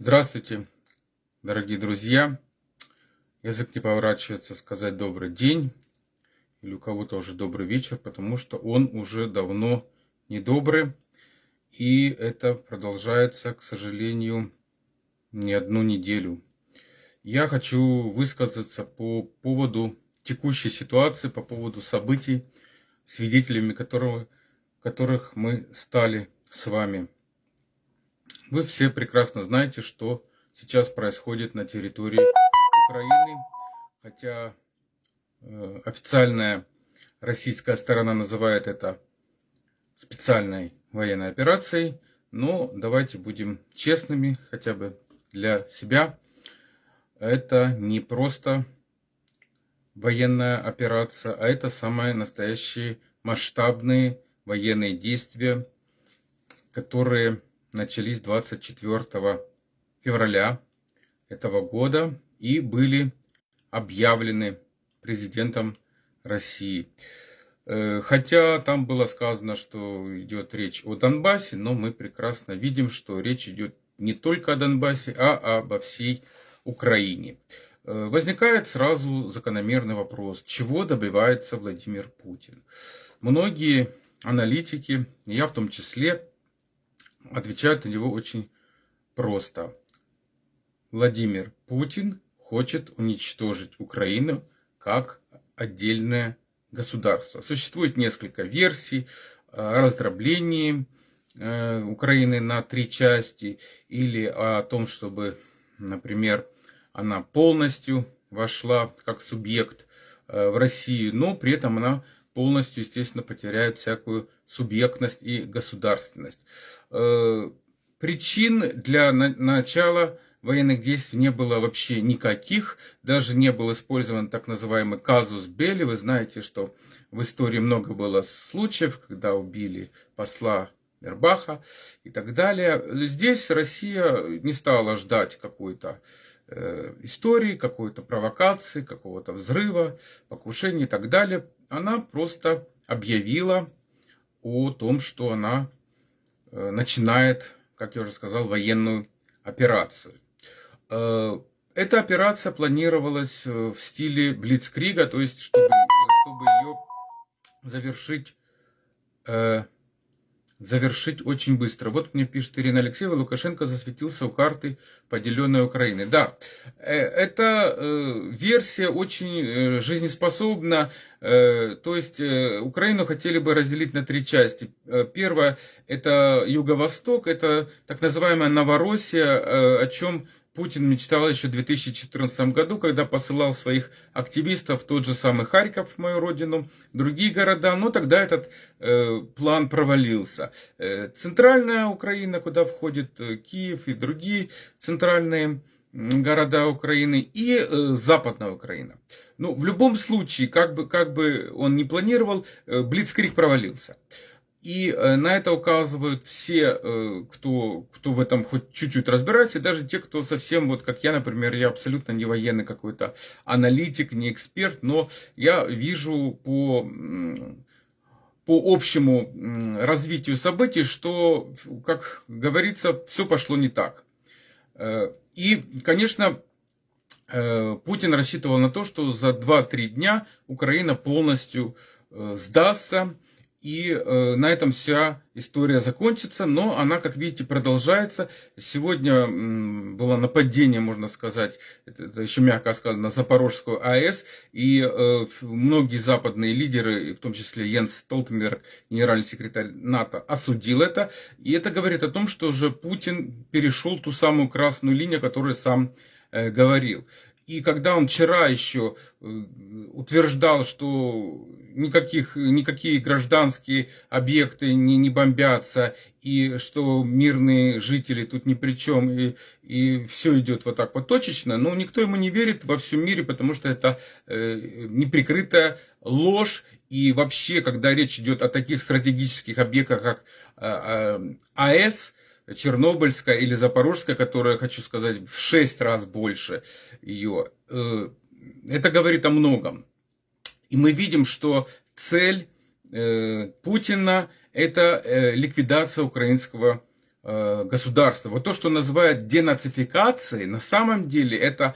Здравствуйте, дорогие друзья. Язык не поворачивается сказать добрый день или у кого-то уже добрый вечер, потому что он уже давно не добрый. И это продолжается, к сожалению, не одну неделю. Я хочу высказаться по поводу текущей ситуации, по поводу событий, свидетелями которого, которых мы стали с вами. Вы все прекрасно знаете, что сейчас происходит на территории Украины, хотя э, официальная российская сторона называет это специальной военной операцией, но давайте будем честными, хотя бы для себя. Это не просто военная операция, а это самые настоящие масштабные военные действия, которые начались 24 февраля этого года и были объявлены президентом России. Э, хотя там было сказано, что идет речь о Донбассе, но мы прекрасно видим, что речь идет не только о Донбассе, а обо всей Украине. Э, возникает сразу закономерный вопрос, чего добивается Владимир Путин. Многие аналитики, я в том числе, отвечают на него очень просто. Владимир Путин хочет уничтожить Украину как отдельное государство. Существует несколько версий о раздроблении э, Украины на три части или о том, чтобы, например, она полностью вошла как субъект э, в Россию, но при этом она полностью, естественно, потеряет всякую субъектность и государственность. Э, причин для начала военных действий не было вообще никаких, даже не был использован так называемый казус Белли. Вы знаете, что в истории много было случаев, когда убили посла Мербаха и так далее. Здесь Россия не стала ждать какой-то э, истории, какой-то провокации, какого-то взрыва, покушения и так далее. Она просто объявила о том, что она Э, начинает, как я уже сказал, военную операцию. Э, эта операция планировалась э, в стиле Блицкрига, то есть чтобы, чтобы ее завершить завершить очень быстро. Вот мне пишет Ирина Алексеева, Лукашенко засветился у карты поделенной Украины. Да, э, эта э, версия очень э, жизнеспособна. То есть Украину хотели бы разделить на три части. Первое это Юго-Восток, это так называемая Новороссия, о чем Путин мечтал еще в 2014 году, когда посылал своих активистов в тот же самый Харьков, мою родину, другие города, но тогда этот э, план провалился. Э, центральная Украина, куда входит э, Киев и другие центральные города Украины, и э, западная Украина. Ну, в любом случае, как бы, как бы он ни планировал, э, Блицкрик провалился. И э, на это указывают все, э, кто, кто в этом хоть чуть-чуть разбирается, и даже те, кто совсем, вот как я, например, я абсолютно не военный какой-то аналитик, не эксперт, но я вижу по, по общему развитию событий, что, как говорится, все пошло не так. Э, и, конечно, Путин рассчитывал на то, что за 2-3 дня Украина полностью сдастся, и э, на этом вся история закончится, но она, как видите, продолжается. Сегодня м, было нападение, можно сказать, это, это еще мягко сказано, на Запорожскую АЭС, и э, многие западные лидеры, в том числе Йенс Столтенберг, генеральный секретарь НАТО, осудил это. И это говорит о том, что уже Путин перешел ту самую красную линию, которую сам э, говорил. И когда он вчера еще э, утверждал, что никаких, никакие гражданские объекты не, не бомбятся, и что мирные жители тут ни при чем, и, и все идет вот так вот точечно, но никто ему не верит во всем мире, потому что это э, неприкрытая ложь, и вообще, когда речь идет о таких стратегических объектах, как э, э, АЭС, Чернобыльская или Запорожская, которая, хочу сказать, в 6 раз больше ее. Э, это говорит о многом. И мы видим, что цель э, Путина – это э, ликвидация украинского государства. Вот то, что называют денацификацией, на самом деле это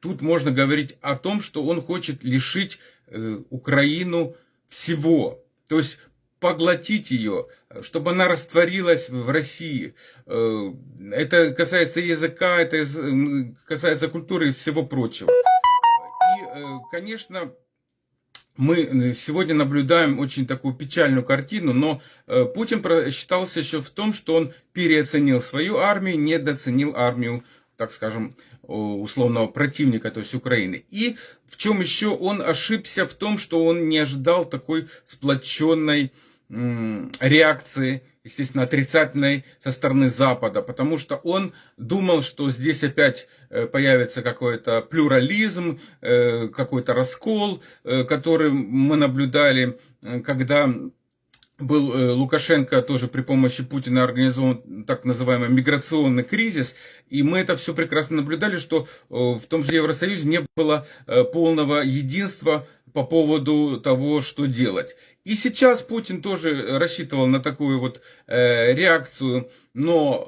тут можно говорить о том, что он хочет лишить Украину всего. То есть поглотить ее, чтобы она растворилась в России. Э, это касается языка, это касается культуры и всего прочего. И, э, конечно, мы сегодня наблюдаем очень такую печальную картину, но э, Путин считался еще в том, что он переоценил свою армию, недооценил армию, так скажем, условного противника, то есть Украины. И в чем еще он ошибся в том, что он не ожидал такой сплоченной реакции, естественно, отрицательной со стороны Запада, потому что он думал, что здесь опять э, появится какой-то плюрализм, э, какой-то раскол, э, который мы наблюдали, когда был Лукашенко тоже при помощи Путина организован так называемый миграционный кризис, и мы это все прекрасно наблюдали, что в том же Евросоюзе не было полного единства по поводу того, что делать. И сейчас Путин тоже рассчитывал на такую вот э, реакцию, но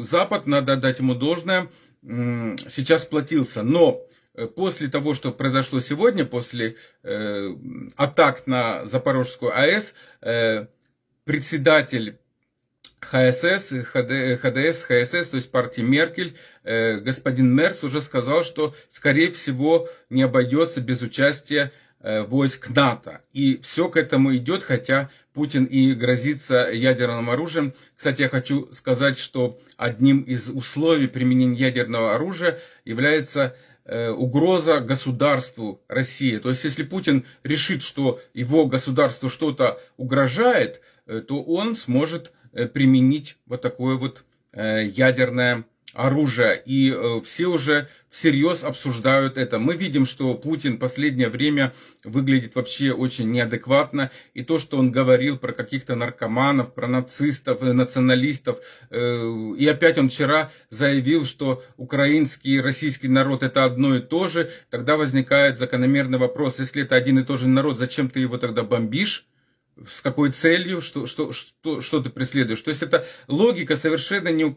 э, Запад, надо дать ему должное, э, сейчас сплотился. Но э, после того, что произошло сегодня, после э, атак на Запорожскую АЭС, э, председатель ХСС, ХД, ХДС, ХСС, то есть партии Меркель, э, господин Мерс уже сказал, что, скорее всего, не обойдется без участия войск НАТО. И все к этому идет, хотя Путин и грозится ядерным оружием. Кстати, я хочу сказать, что одним из условий применения ядерного оружия является э, угроза государству России. То есть, если Путин решит, что его государству что-то угрожает, э, то он сможет применить вот такое вот ядерное оружия. И э, все уже всерьез обсуждают это. Мы видим, что Путин последнее время выглядит вообще очень неадекватно. И то, что он говорил про каких-то наркоманов, про нацистов, э, националистов. Э, и опять он вчера заявил, что украинский и российский народ это одно и то же. Тогда возникает закономерный вопрос, если это один и тот же народ, зачем ты его тогда бомбишь? с какой целью, что, что, что, что ты преследуешь. То есть это логика совершенно не,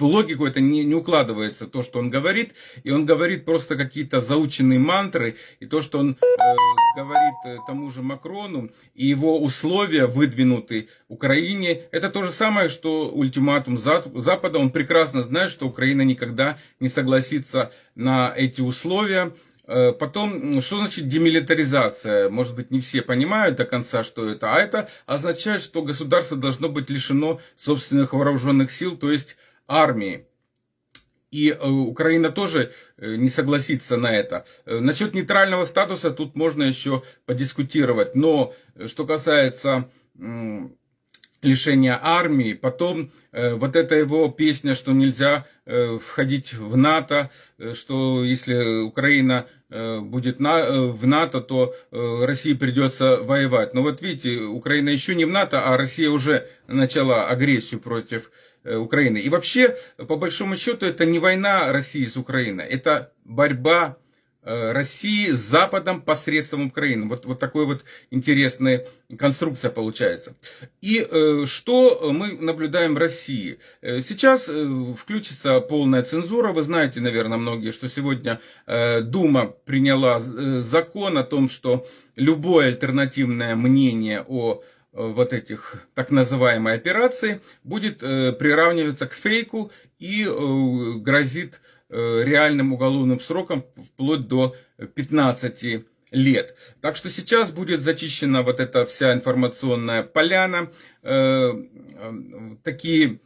в логику это не, не укладывается, то, что он говорит. И он говорит просто какие-то заученные мантры. И то, что он э, говорит э, тому же Макрону, и его условия выдвинуты Украине, это то же самое, что ультиматум Запада. Он прекрасно знает, что Украина никогда не согласится на эти условия. Э, потом, что значит демилитаризация? Может быть, не все понимают до конца, что это. А это означает, что государство должно быть лишено собственных вооруженных сил, то есть армии. И э, Украина тоже э, не согласится на это. Э, насчет нейтрального статуса тут можно еще подискутировать. Но что касается лишения армии, потом вот эта его песня, что нельзя входить в НАТО, что если Украина будет в НАТО, то России придется воевать. Но вот видите, Украина еще не в НАТО, а Россия уже начала агрессию против Э, Украины. И вообще, по большому счету, это не война России с Украиной, это борьба э, России с Западом посредством Украины. Вот, вот такой вот интересная конструкция получается. И э, что мы наблюдаем в России? Э, сейчас э, включится полная цензура. Вы знаете, наверное, многие, что сегодня э, Дума приняла закон о том, что любое альтернативное мнение о Э, вот этих так называемой операции будет э, приравниваться к фейку и э, грозит реальным уголовным сроком вплоть до 15 лет. Так что сейчас будет зачищена вот эта вся информационная поляна. Такие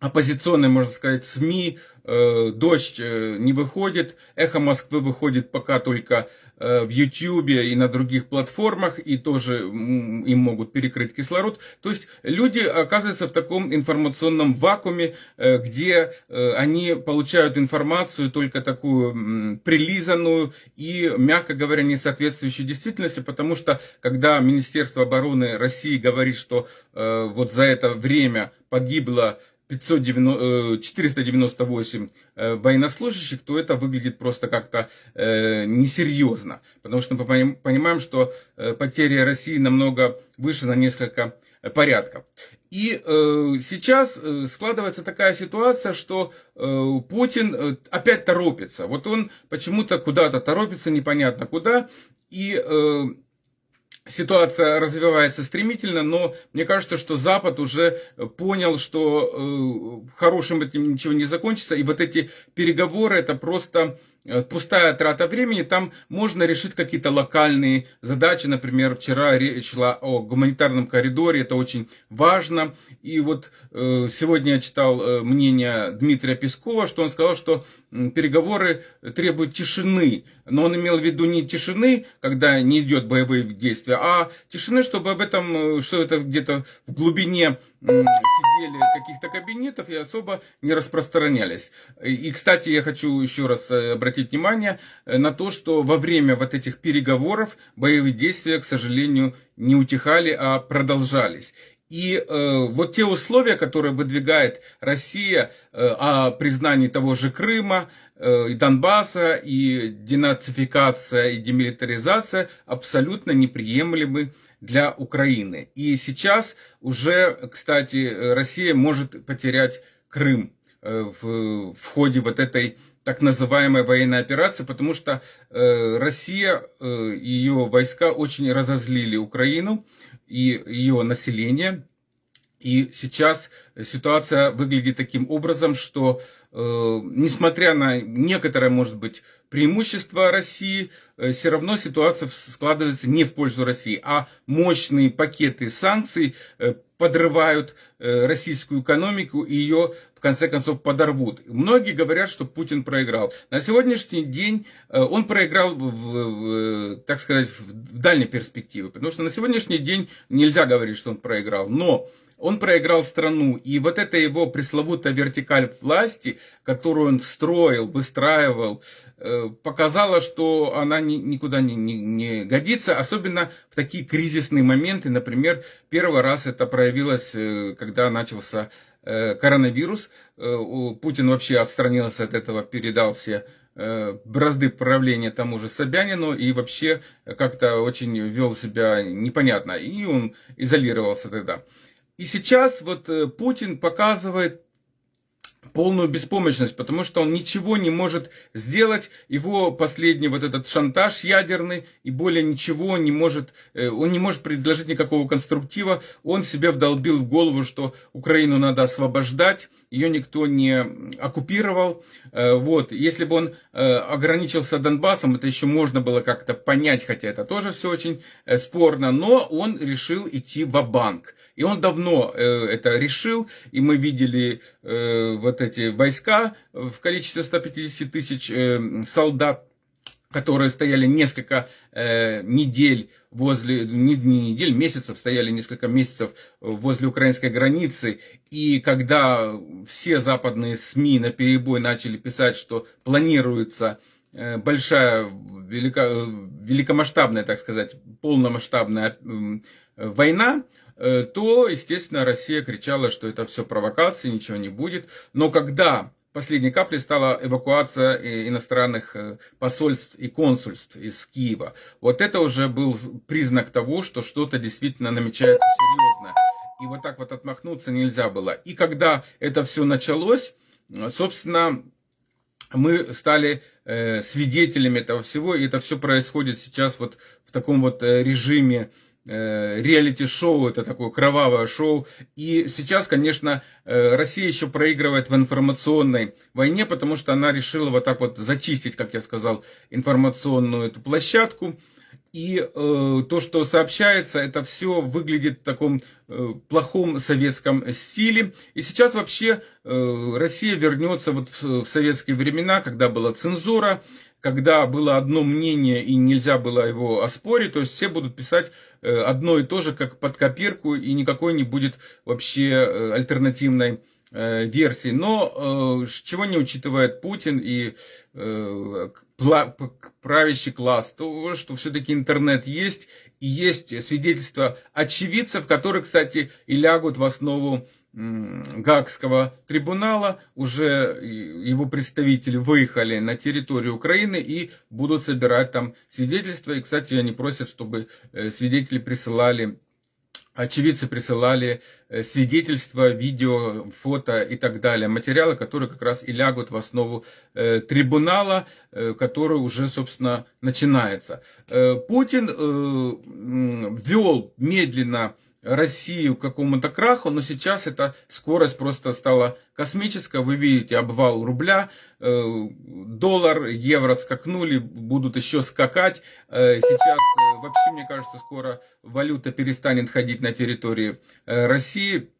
оппозиционные, можно сказать, СМИ, дождь не выходит, эхо Москвы выходит пока только Э, в YouTube и на других платформах, и тоже им могут перекрыть кислород. То есть люди оказываются в таком информационном вакууме, э, где э, они получают информацию только такую прилизанную и, мягко говоря, не соответствующую действительности, потому что когда Министерство обороны России говорит, что вот за это время погибло 590, 498 э, э, военнослужащих, то это выглядит просто как-то э, несерьезно. Потому что мы понимаем, что потери России намного выше на несколько порядка. И сейчас складывается такая ситуация, что Путин опять торопится. Вот он почему-то куда-то торопится, непонятно куда. И ситуация развивается стремительно, но мне кажется, что Запад уже понял, что э, хорошим этим ничего не закончится. И вот эти переговоры это просто Э, пустая трата времени, там можно решить какие-то локальные задачи. Например, вчера речь шла о гуманитарном коридоре, это очень важно. И вот э, сегодня я читал э, мнение Дмитрия Пескова, что он сказал, что переговоры требуют тишины. Но он имел в виду не тишины, когда не идет боевые действия, а тишины, чтобы об этом, что это где-то в глубине сидели каких-то кабинетов и особо не распространялись. И, кстати, я хочу еще раз э, обратить внимание э, на то, что во время вот этих переговоров боевые действия, к сожалению, не утихали, а продолжались. И э, вот те условия, которые выдвигает Россия э, о признании того же Крыма, э, и Донбасса, и денацификация, и демилитаризация абсолютно неприемлемы для Украины. И сейчас уже, кстати, Россия может потерять Крым э, в, в ходе вот этой так называемой военной операции, потому что э, Россия э, ее войска очень разозлили Украину и ее население. И сейчас ситуация выглядит таким образом, что э, несмотря на некоторое, может быть, преимущество России, все равно ситуация складывается не в пользу России, а мощные пакеты санкций э, подрывают э, российскую экономику и ее в конце концов подорвут. Многие говорят, что Путин проиграл. На сегодняшний день он проиграл, в, в, так сказать, в дальней перспективе, потому что на сегодняшний день нельзя говорить, что он проиграл. Но он проиграл страну. И вот эта его пресловутая вертикаль власти, которую он строил, выстраивал, э, показала, что она никуда не, не, не годится, особенно в такие кризисные моменты. Например, первый раз это проявилось, э, когда начался э, коронавирус. Путин вообще отстранился от этого, передал все бразды правления тому же Собянину и вообще как-то очень вел себя непонятно. И он изолировался тогда. И сейчас вот э, Путин показывает полную беспомощность, потому что он ничего не может сделать. Его последний вот этот шантаж ядерный и более ничего не может, э, он не может предложить никакого конструктива. Он себе вдолбил в голову, что Украину надо освобождать, ее никто не оккупировал. Э, вот, если бы он ограничился Донбассом, это еще можно было как-то понять, хотя это тоже все очень спорно, но он решил идти в банк и он давно э, это решил, и мы видели э, вот эти войска в количестве 150 тысяч э, солдат, которые стояли несколько э, недель возле, не, не недель, месяцев, стояли несколько месяцев возле украинской границы. И когда все западные СМИ на перебой начали писать, что планируется э, большая, велика, э, великомасштабная, так сказать, полномасштабная э, война, то, естественно, Россия кричала, что это все провокации, ничего не будет. Но когда последней каплей стала эвакуация э, иностранных э, посольств и консульств из Киева, вот это уже был признак того, что что-то действительно намечается серьезно. И вот так вот отмахнуться нельзя было. И когда это все началось, собственно, мы стали свидетелями этого всего, и это все происходит сейчас вот в таком вот режиме Э, реалити-шоу, это такое кровавое шоу. И сейчас, конечно, э, Россия еще проигрывает в информационной войне, потому что она решила вот так вот зачистить, как я сказал, информационную эту площадку. И э, то, что сообщается, это все выглядит в таком э, плохом советском стиле. И сейчас вообще э, Россия вернется вот в, в советские времена, когда была цензура, когда было одно мнение и нельзя было его оспорить, то есть все будут писать э, одно и то же, как под копирку, и никакой не будет вообще э, альтернативной э, версии. Но чего не учитывает Путин и правящий класс, то что все-таки интернет есть, и есть свидетельства очевидцев, которые, кстати, и лягут в основу Гагского трибунала, уже его представители выехали на территорию Украины и будут собирать там свидетельства. И, кстати, они просят, чтобы э, свидетели присылали очевидцы присылали э, свидетельства, видео, фото и так далее, материалы, которые как раз и лягут в основу э, трибунала, который уже, собственно, начинается. Путин ввел медленно Россию к какому-то краху, но сейчас эта скорость просто стала космическая. Вы видите обвал рубля, э, доллар, евро скакнули, будут еще скакать. Э, сейчас э, вообще, мне кажется, скоро валюта перестанет ходить на территории России.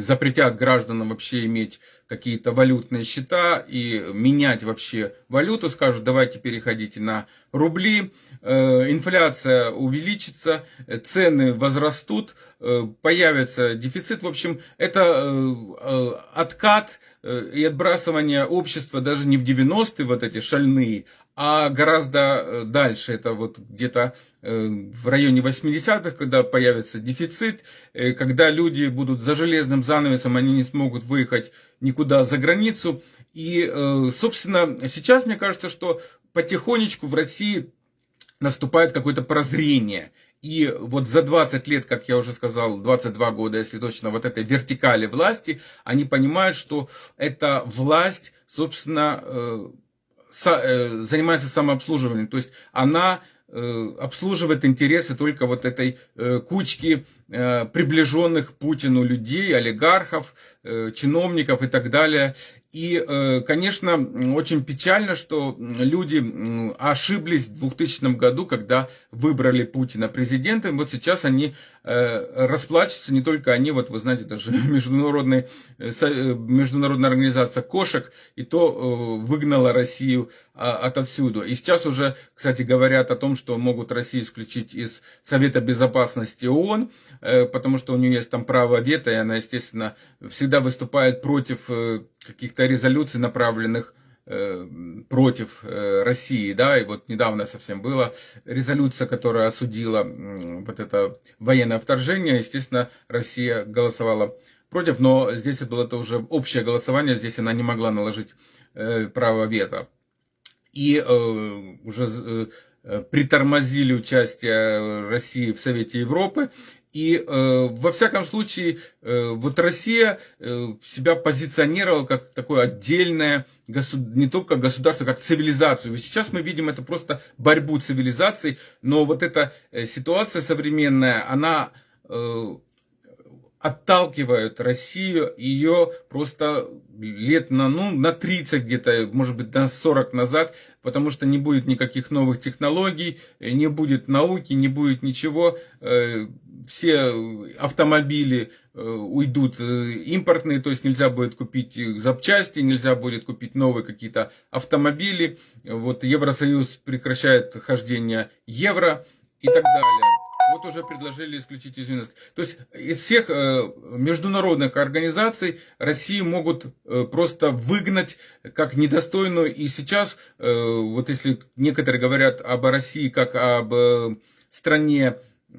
Запретят гражданам вообще иметь какие-то валютные счета и менять вообще валюту, скажут, давайте переходите на рубли, э, инфляция увеличится, цены возрастут, э, появится дефицит. В общем, это э, откат и отбрасывание общества даже не в 90-е вот эти шальные, а гораздо дальше, это вот где-то в районе 80-х, когда появится дефицит, когда люди будут за железным занавесом, они не смогут выехать никуда за границу. И, собственно, сейчас мне кажется, что потихонечку в России наступает какое-то прозрение. И вот за 20 лет, как я уже сказал, 22 года, если точно, вот этой вертикали власти, они понимают, что эта власть, собственно, э, э, занимается самообслуживанием. То есть она э, обслуживает интересы только вот этой кучки приближенных Путину людей, олигархов, чиновников и так далее. И, э, конечно, очень печально, что люди ошиблись в 2000 году, когда выбрали Путина президентом. Вот сейчас они э, расплачиваются, не только они, вот вы знаете, даже международная, э, международная организация кошек, и то выгнала Россию а, отовсюду. И сейчас уже, кстати, говорят о том, что могут Россию исключить из Совета Безопасности ООН, потому что у нее есть там право вето, и она, естественно, всегда выступает против каких-то резолюций, направленных э, против э, России, да, и вот недавно совсем была резолюция, которая осудила вот это военное вторжение, естественно, Россия голосовала против, но здесь было это уже общее голосование, здесь она не могла наложить э, право вето. И уже притормозили участие России в Совете Европы, и э, во всяком случае, э, вот Россия э, себя позиционировала как такое отдельное, государ... не только государство, как цивилизацию. И сейчас мы видим это просто борьбу цивилизаций, но вот эта э, ситуация современная, она э, отталкивает Россию, ее просто лет на, ну, на 30 где-то, может быть, на 40 назад, потому что не будет никаких новых технологий, не будет науки, не будет ничего. Э, все автомобили э, уйдут э, импортные, то есть нельзя будет купить запчасти, нельзя будет купить новые какие-то автомобили. Вот Евросоюз прекращает хождение евро и так далее. Вот уже предложили исключить из ЮНЕСКО. То есть из всех э, международных организаций Россию могут просто выгнать как недостойную. И сейчас, вот если некоторые говорят об России как об стране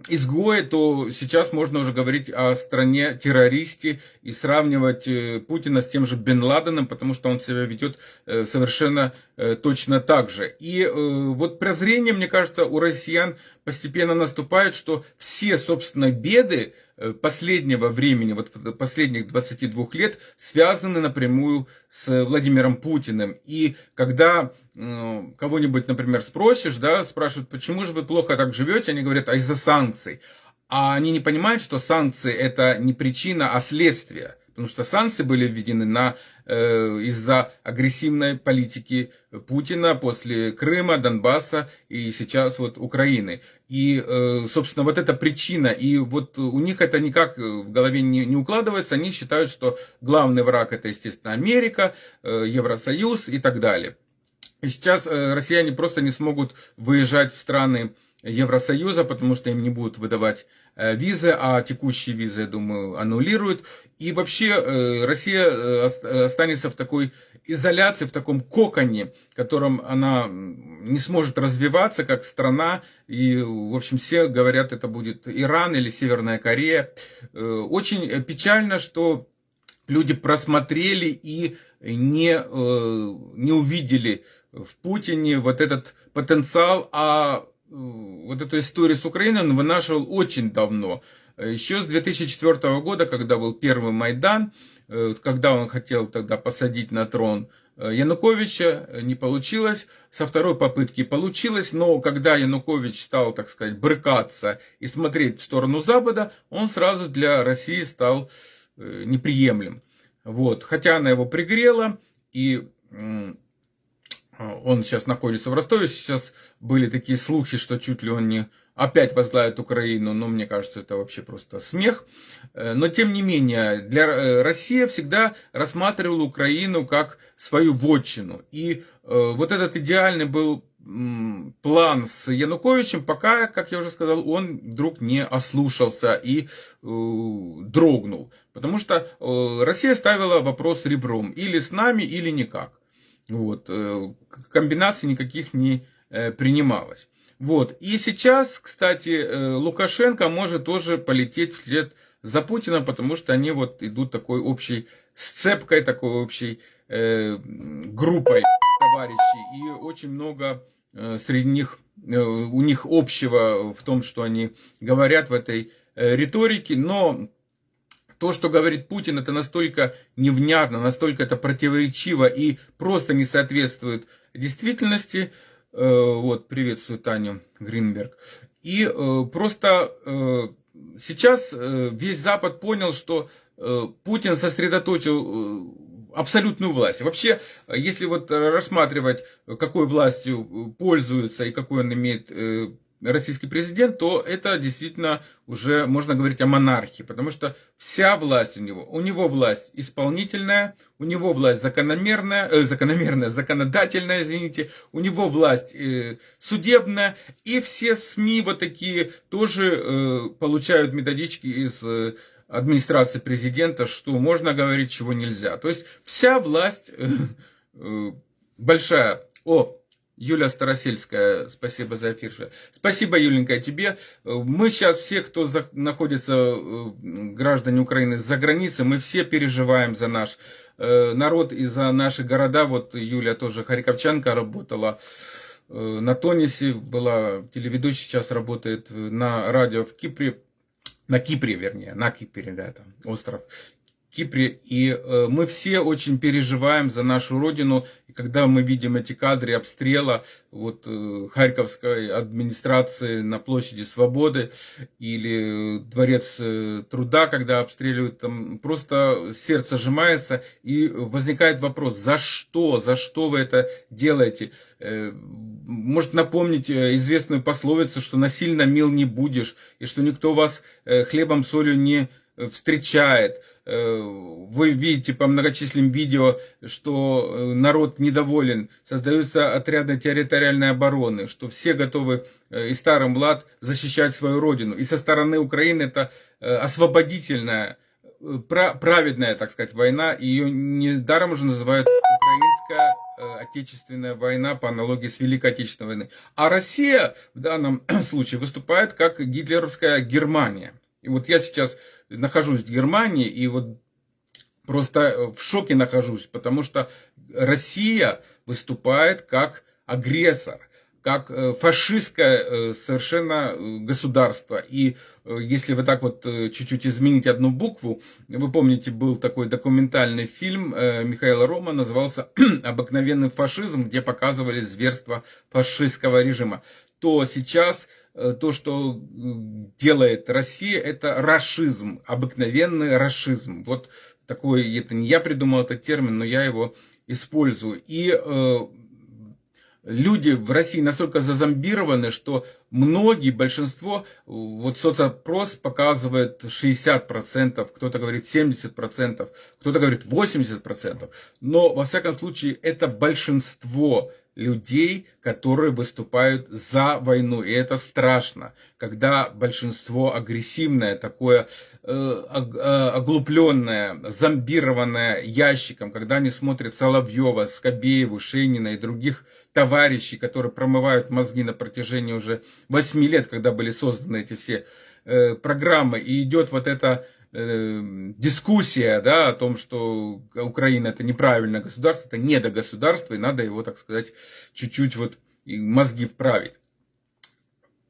изгоя, то сейчас можно уже говорить о стране террористе и сравнивать э, Путина с тем же Бен Ладеном, потому что он себя ведет э, совершенно э, точно так же. И вот прозрение, мне кажется, у россиян постепенно наступает, что все, собственно, беды последнего времени, вот последних 22 лет, связаны напрямую с Владимиром Путиным. И когда кого-нибудь, например, спросишь, да, спрашивают, почему же вы плохо так живете, они говорят, а из-за санкций. А они не понимают, что санкции это не причина, а следствие. Потому что санкции были введены на, э, из-за агрессивной политики Путина после Крыма, Донбасса и сейчас вот Украины. И, э, собственно, вот эта причина. И вот у них это никак в голове не, не укладывается. Они считают, что главный враг это, естественно, Америка, э, Евросоюз и так далее. И сейчас э, россияне просто не смогут выезжать в страны Евросоюза, потому что им не будут выдавать э, визы, а текущие визы, я думаю, аннулируют. И вообще э, Россия останется в такой изоляции, в таком коконе, в котором она не сможет развиваться как страна. И, в общем, все говорят, это будет Иран или Северная Корея. Очень печально, что люди просмотрели и не, не увидели в Путине вот этот потенциал, а э, вот эту историю с Украиной он вынашивал очень давно. Еще с 2004 года, когда был первый Майдан, когда он хотел тогда посадить на трон Януковича, не получилось. Со второй попытки получилось, но когда Янукович стал, так сказать, брыкаться и смотреть в сторону Запада, он сразу для России стал неприемлем. Вот. Хотя она его пригрела, и он сейчас находится в Ростове. Сейчас были такие слухи, что чуть ли он не опять возглавит Украину, но мне кажется, это вообще просто смех. Э, но тем не менее, для э, России всегда рассматривала Украину как свою вотчину. И э, вот этот идеальный был план с Януковичем, пока, как я уже сказал, он вдруг не ослушался и э, дрогнул. Потому что э, Россия ставила вопрос ребром. Или с нами, или никак. Вот. Э, комбинаций никаких не э, принималось. Вот. И сейчас, кстати, э, Лукашенко может тоже полететь вслед за Путиным, потому что они вот идут такой общей сцепкой, такой общей э, группой товарищей. И очень много Э, среди них, э, у них общего в том, что они говорят в этой э, риторике, но то, что говорит Путин, это настолько невнятно, настолько это противоречиво и просто не соответствует действительности. Вот, приветствую Таню Гринберг. И просто сейчас весь Запад понял, что Путин сосредоточил абсолютную власть. Вообще, если вот рассматривать, какой властью пользуется и какой он имеет э, российский президент, то это действительно уже можно говорить о монархии, потому что вся власть у него, у него власть исполнительная, у него власть закономерная, э, закономерная, законодательная, извините, у него власть э, судебная, и все СМИ вот такие тоже э, получают методички из э, администрации президента, что можно говорить, чего нельзя. То есть вся власть э, э, большая. О, Юля Старосельская, спасибо за эфир. Спасибо, Юленька, тебе. Мы сейчас все, кто за, находится, э, граждане Украины за границей, мы все переживаем за наш э, народ и за наши города. Вот Юля тоже Харьковчанка работала э, на Тонисе, была телеведущей, сейчас работает на радио в Кипре на Кипре, вернее, на Кипре, да, там, остров Кипре. И э, мы все очень переживаем за нашу родину. И когда мы видим эти кадры обстрела вот, э, Харьковской администрации на площади Свободы или Дворец э, труда, когда обстреливают, там просто сердце сжимается и возникает вопрос, за что, за что вы это делаете? Может напомнить известную пословицу, что насильно мил не будешь, и что никто вас хлебом, солью не встречает. Вы видите по многочисленным видео, что народ недоволен, создаются отряды территориальной обороны, что все готовы и старым млад защищать свою родину. И со стороны Украины это освободительная, праведная, так сказать, война. Ее недаром уже называют украинская Э, Отечественная война по аналогии с Великой Отечественной войной. А Россия в данном случае выступает как гитлеровская Германия. И вот я сейчас нахожусь в Германии и вот просто в шоке нахожусь, потому что Россия выступает как агрессор – как э, фашистское э, совершенно э, государство. И если вы так вот чуть-чуть изменить одну букву, вы помните, был такой документальный фильм Михаила Рома, назывался «Обыкновенный фашизм», где показывали зверство фашистского режима. То сейчас то, что делает Россия, это расизм, обыкновенный расизм. Вот такой, это не я придумал этот термин, но я его использую. И люди в России настолько зазомбированы, что многие, большинство, вот соцопрос показывает 60%, кто-то говорит 70%, кто-то говорит 80%, но во всяком случае это большинство людей, которые выступают за войну. И это страшно, когда большинство агрессивное, такое э, э оглупленное, зомбированное ящиком, когда они смотрят Соловьева, Скобееву, Шейнина и других товарищей, которые промывают мозги на протяжении уже 8 лет, когда были созданы эти все э, программы, и идет вот эта э, дискуссия да, о том, что Украина это неправильное государство, это недогосударство, и надо его, так сказать, чуть-чуть вот мозги вправить.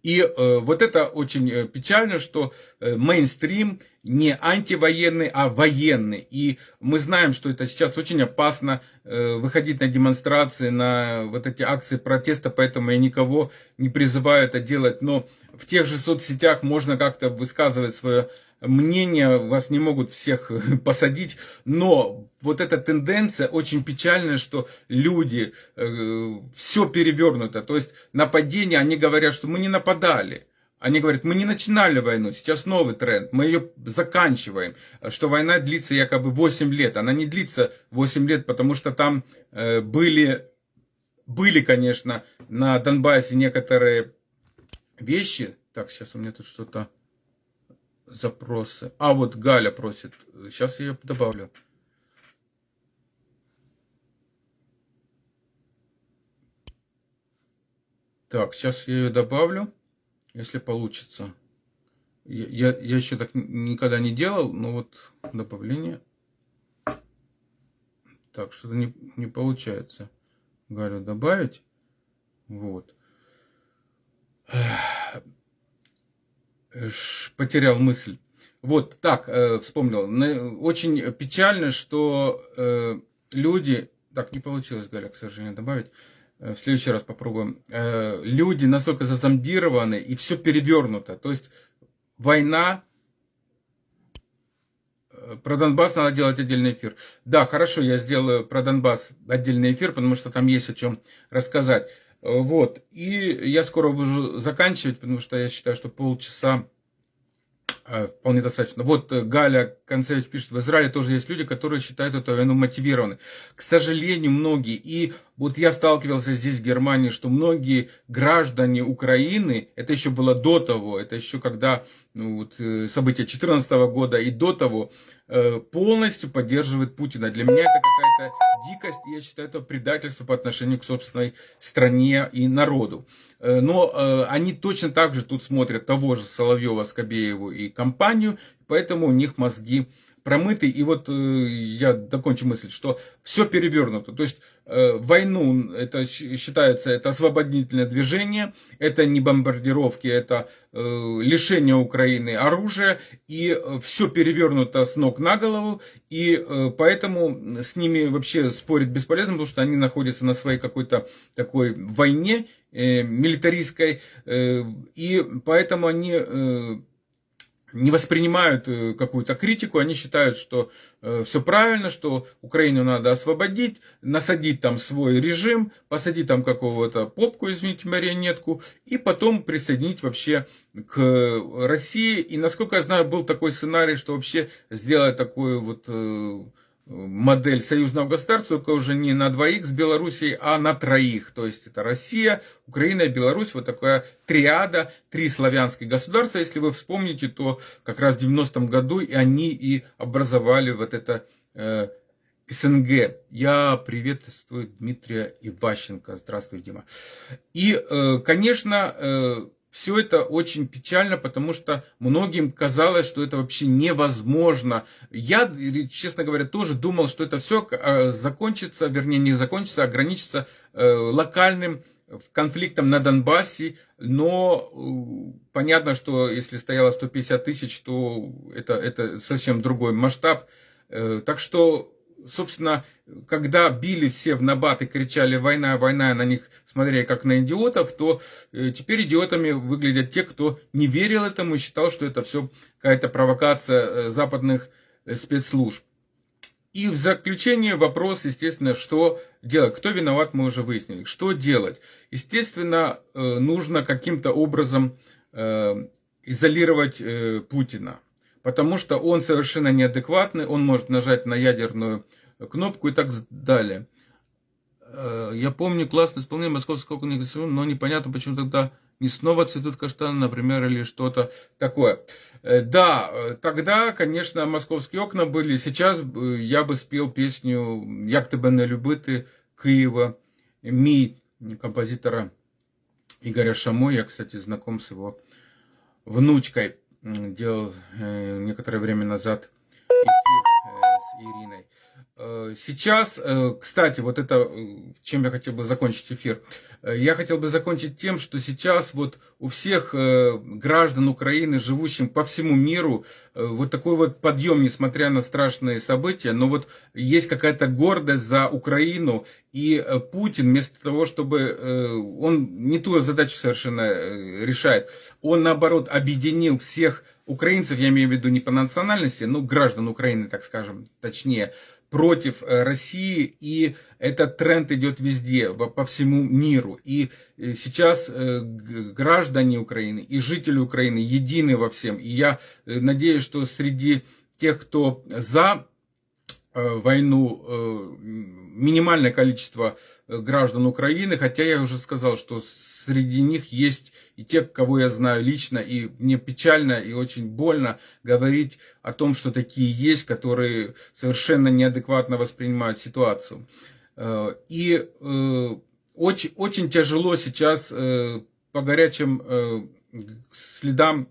И э, вот это очень э, печально, что э, мейнстрим не антивоенный, а военный. И мы знаем, что это сейчас очень опасно э, выходить на демонстрации, на вот эти акции протеста, поэтому я никого не призываю это делать. Но в тех же соцсетях можно как-то высказывать свое мнение, вас не могут всех посадить, но вот эта тенденция очень печальная, что люди, э, все перевернуто, то есть нападение, они говорят, что мы не нападали. Они говорят, мы не начинали войну, сейчас новый тренд, мы ее заканчиваем, что война длится якобы 8 лет. Она не длится 8 лет, потому что там э, были, были, конечно, на Донбассе некоторые вещи. Так, сейчас у меня тут что-то запросы. А, вот Галя просит. Сейчас я ее добавлю. Так, сейчас я ее добавлю, если получится. Я, я, я еще так никогда не делал, но вот добавление. Так, что-то не, не получается. Галю добавить. Вот потерял мысль. Вот так, э, вспомнил. Очень печально, что э, люди... Так, не получилось, Галя, к сожалению, добавить. Э, в следующий раз попробуем. Люди настолько зазомбированы, и все перевернуто. То есть война... Про Донбасс надо делать отдельный эфир. Да, хорошо, я сделаю про Донбасс отдельный эфир, потому что там есть о чем рассказать. Вот. И я скоро буду заканчивать, потому что я считаю, что полчаса э, вполне достаточно. Вот э, Галя Концевич пишет, в Израиле тоже есть люди, которые считают эту войну мотивированной. К сожалению, многие, и вот я сталкивался здесь в Германии, что многие граждане Украины, это еще было до того, это еще когда вот, э, события 2014 года и до того, Э, полностью поддерживает Путина. Для меня это какая-то дикость, я считаю, это предательство по отношению к собственной стране и народу. Э, но они точно так же тут смотрят того же Соловьева, Скобееву и компанию, поэтому у них мозги промыты. И вот я докончу мысль, что все перевернуто. То есть войну, это считается, это освободительное движение, это не бомбардировки, это э, лишение Украины оружия, и э, все перевернуто с ног на голову, и поэтому с ними вообще спорить бесполезно, потому что они находятся на своей какой-то такой войне милитаристской, и поэтому они не воспринимают э, какую-то критику, они считают, что э, все правильно, что Украину надо освободить, насадить там свой режим, посадить там какого-то попку, извините, марионетку, и потом присоединить вообще к России. И насколько я знаю, был такой сценарий, что вообще сделать такую вот э, модель союзного государства, только уже не на двоих с Белоруссией, а на троих. То есть это Россия, Украина и Беларусь, вот такая триада, три славянских государства. Если вы вспомните, то как раз в 90-м году и они и образовали вот это э, СНГ. Я приветствую Дмитрия Иващенко. Здравствуй, Дима. И, э, конечно, э, все это очень печально, потому что многим казалось, что это вообще невозможно. Я, честно говоря, тоже думал, что это все э, закончится, вернее не закончится, а ограничится э, локальным конфликтом на Донбассе, но э, понятно, что если стояло 150 тысяч, то это, это совсем другой масштаб. Так что собственно, когда били все в набат и кричали «война, война», на них смотрели как на идиотов, то э, теперь идиотами выглядят те, кто не верил этому и считал, что это все какая-то провокация э, западных э, спецслужб. И в заключение вопрос, естественно, что делать? Кто виноват, мы уже выяснили. Что делать? Естественно, нужно каким-то образом изолировать Путина потому что он совершенно неадекватный, он может нажать на ядерную кнопку и так далее. Э, я помню классное исполнение московского конкурса, но непонятно, почему тогда не снова цветут каштаны, например, или что-то такое. Э, да, э, тогда, конечно, московские окна были. Сейчас я бы спел песню «Як тебе не любити» Киева, Ми, композитора Игоря Шамо. Я, кстати, знаком с его внучкой делал э, некоторое время назад эфир э, с Ириной. Э, сейчас, э, кстати, вот это, чем я хотел бы закончить эфир. Я хотел бы закончить тем, что сейчас вот у всех граждан Украины, живущих по всему миру, вот такой вот подъем, несмотря на страшные события, но вот есть какая-то гордость за Украину, и Путин вместо того, чтобы... Он не ту задачу совершенно решает, он наоборот объединил всех украинцев, я имею в виду не по национальности, но граждан Украины, так скажем, точнее, против э, России, и этот тренд идет везде, по всему миру. И э, сейчас э, граждане Украины и жители Украины едины во всем. И я надеюсь, что среди тех, кто за войну, минимальное количество граждан Украины, хотя я уже сказал, что среди них есть и те, кого я знаю лично, и мне печально и очень больно говорить о том, что такие есть, которые совершенно неадекватно воспринимают ситуацию. Э, и э, очень, очень тяжело сейчас э, по горячим следам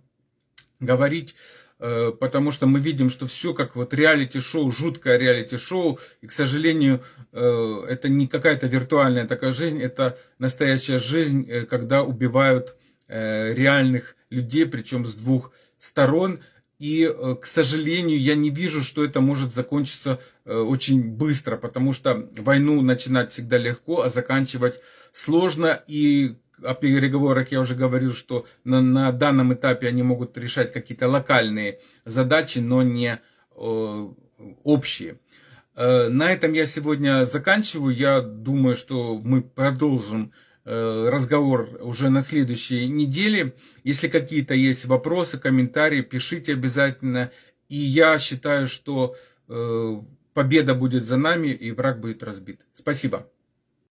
говорить потому что мы видим, что все как вот реалити-шоу, жуткое реалити-шоу, и, к сожалению, это не какая-то виртуальная такая жизнь, это настоящая жизнь, когда убивают реальных людей, причем с двух сторон, и, к сожалению, я не вижу, что это может закончиться очень быстро, потому что войну начинать всегда легко, а заканчивать сложно, и о переговорах я уже говорил, что на, на данном этапе они могут решать какие-то локальные задачи, но не э, общие. Э, на этом я сегодня заканчиваю. Я думаю, что мы продолжим э, разговор уже на следующей неделе. Если какие-то есть вопросы, комментарии, пишите обязательно. И я считаю, что э, победа будет за нами и враг будет разбит. Спасибо.